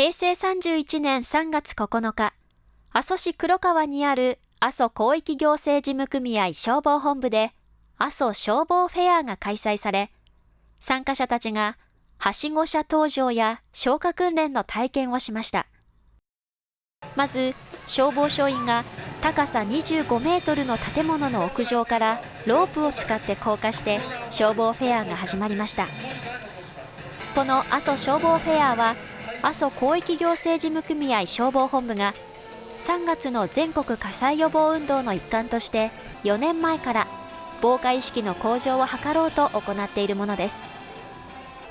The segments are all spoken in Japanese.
平成31年3月9日、阿蘇市黒川にある阿蘇広域行政事務組合消防本部で阿蘇消防フェアが開催され、参加者たちがはしご車登場や消火訓練の体験をしました。まず、消防署員が高さ25メートルの建物の屋上からロープを使って降下して消防フェアが始まりました。この阿蘇消防フェアは阿蘇広域行政事務組合消防本部が3月の全国火災予防運動の一環として4年前から防火意識の向上を図ろうと行っているものです。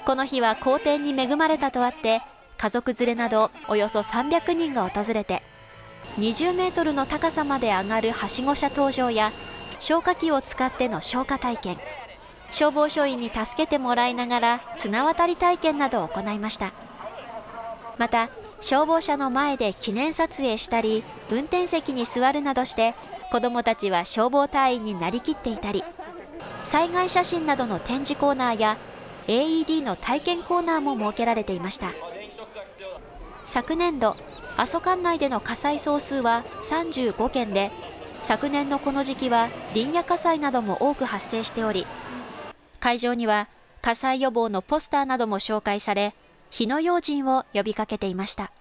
この日は好天に恵まれたとあって家族連れなどおよそ300人が訪れて20メートルの高さまで上がるはしご車登場や消火器を使っての消火体験消防署員に助けてもらいながら綱渡り体験などを行いました。また消防車の前で記念撮影したり運転席に座るなどして子どもたちは消防隊員になりきっていたり災害写真などの展示コーナーや AED の体験コーナーも設けられていました。昨年度阿蘇管内での火災総数は35件で昨年のこの時期は林野火災なども多く発生しており会場には火災予防のポスターなども紹介され火の用心を呼びかけていました。